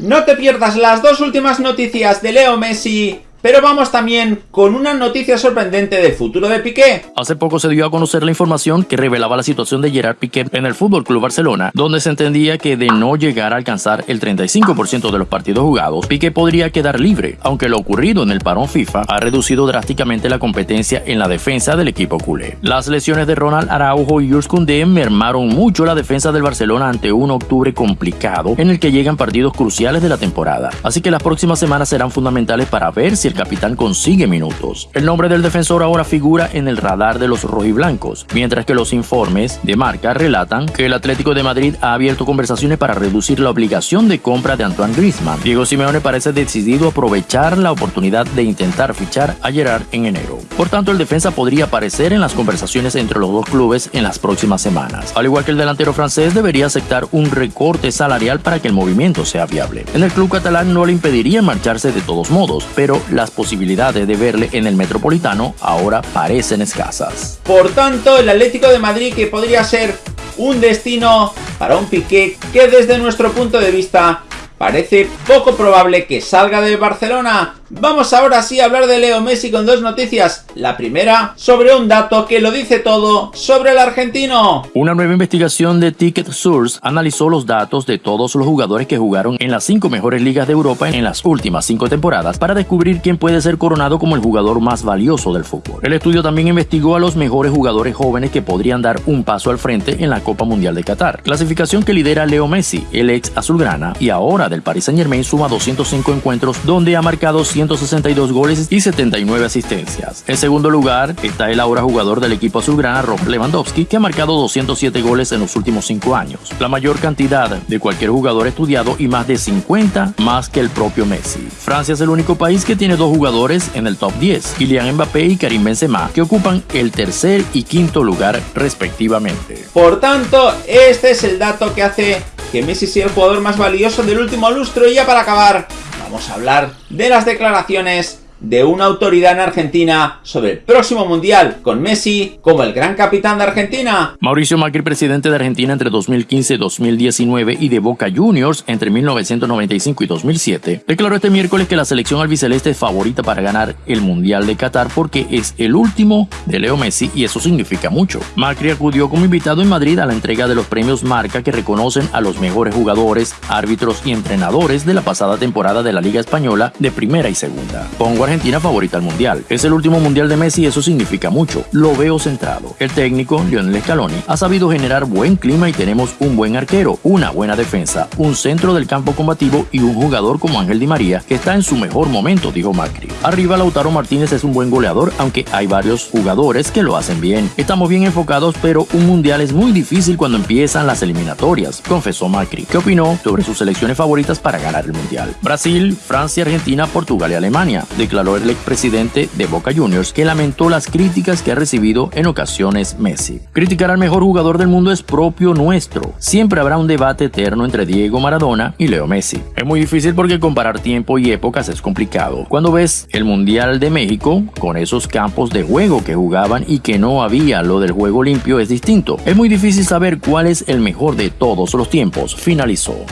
No te pierdas las dos últimas noticias de Leo Messi pero vamos también con una noticia sorprendente del futuro de Piqué. Hace poco se dio a conocer la información que revelaba la situación de Gerard Piqué en el Fútbol Club Barcelona, donde se entendía que de no llegar a alcanzar el 35% de los partidos jugados, Piqué podría quedar libre, aunque lo ocurrido en el parón FIFA ha reducido drásticamente la competencia en la defensa del equipo culé. Las lesiones de Ronald Araujo y Koundé mermaron mucho la defensa del Barcelona ante un octubre complicado en el que llegan partidos cruciales de la temporada, así que las próximas semanas serán fundamentales para ver si el capitán consigue minutos. El nombre del defensor ahora figura en el radar de los rojiblancos, mientras que los informes de marca relatan que el Atlético de Madrid ha abierto conversaciones para reducir la obligación de compra de Antoine Griezmann. Diego Simeone parece decidido a aprovechar la oportunidad de intentar fichar a Gerard en enero. Por tanto, el defensa podría aparecer en las conversaciones entre los dos clubes en las próximas semanas. Al igual que el delantero francés, debería aceptar un recorte salarial para que el movimiento sea viable. En el club catalán no le impediría marcharse de todos modos, pero las posibilidades de verle en el Metropolitano ahora parecen escasas. Por tanto, el Atlético de Madrid que podría ser un destino para un Piqué que desde nuestro punto de vista parece poco probable que salga de Barcelona Vamos ahora sí a hablar de Leo Messi con dos noticias. La primera, sobre un dato que lo dice todo sobre el argentino. Una nueva investigación de Ticket Source analizó los datos de todos los jugadores que jugaron en las cinco mejores ligas de Europa en las últimas cinco temporadas para descubrir quién puede ser coronado como el jugador más valioso del fútbol. El estudio también investigó a los mejores jugadores jóvenes que podrían dar un paso al frente en la Copa Mundial de Qatar. Clasificación que lidera Leo Messi, el ex azulgrana y ahora del Paris Saint Germain suma 205 encuentros donde ha marcado 162 goles y 79 asistencias. En segundo lugar está el ahora jugador del equipo azulgrana Rob Lewandowski, que ha marcado 207 goles en los últimos 5 años, la mayor cantidad de cualquier jugador estudiado y más de 50 más que el propio Messi. Francia es el único país que tiene dos jugadores en el top 10, Kylian Mbappé y Karim Benzema, que ocupan el tercer y quinto lugar respectivamente. Por tanto, este es el dato que hace que Messi sea el jugador más valioso del último lustro y ya para acabar, vamos a hablar de las declaraciones de una autoridad en Argentina sobre el próximo Mundial, con Messi como el gran capitán de Argentina. Mauricio Macri, presidente de Argentina entre 2015 y 2019 y de Boca Juniors entre 1995 y 2007, declaró este miércoles que la selección albiceleste es favorita para ganar el Mundial de Qatar porque es el último de Leo Messi y eso significa mucho. Macri acudió como invitado en Madrid a la entrega de los premios Marca que reconocen a los mejores jugadores, árbitros y entrenadores de la pasada temporada de la Liga Española de primera y segunda. Pongo Argentina favorita al Mundial. Es el último Mundial de Messi y eso significa mucho. Lo veo centrado. El técnico, Lionel Scaloni, ha sabido generar buen clima y tenemos un buen arquero, una buena defensa, un centro del campo combativo y un jugador como Ángel Di María que está en su mejor momento, dijo Macri. Arriba Lautaro Martínez es un buen goleador, aunque hay varios jugadores que lo hacen bien. Estamos bien enfocados, pero un Mundial es muy difícil cuando empiezan las eliminatorias, confesó Macri, que opinó sobre sus selecciones favoritas para ganar el Mundial. Brasil, Francia, Argentina, Portugal y Alemania declaró el expresidente de Boca Juniors, que lamentó las críticas que ha recibido en ocasiones Messi. Criticar al mejor jugador del mundo es propio nuestro. Siempre habrá un debate eterno entre Diego Maradona y Leo Messi. Es muy difícil porque comparar tiempo y épocas es complicado. Cuando ves el Mundial de México, con esos campos de juego que jugaban y que no había lo del juego limpio es distinto. Es muy difícil saber cuál es el mejor de todos los tiempos, finalizó.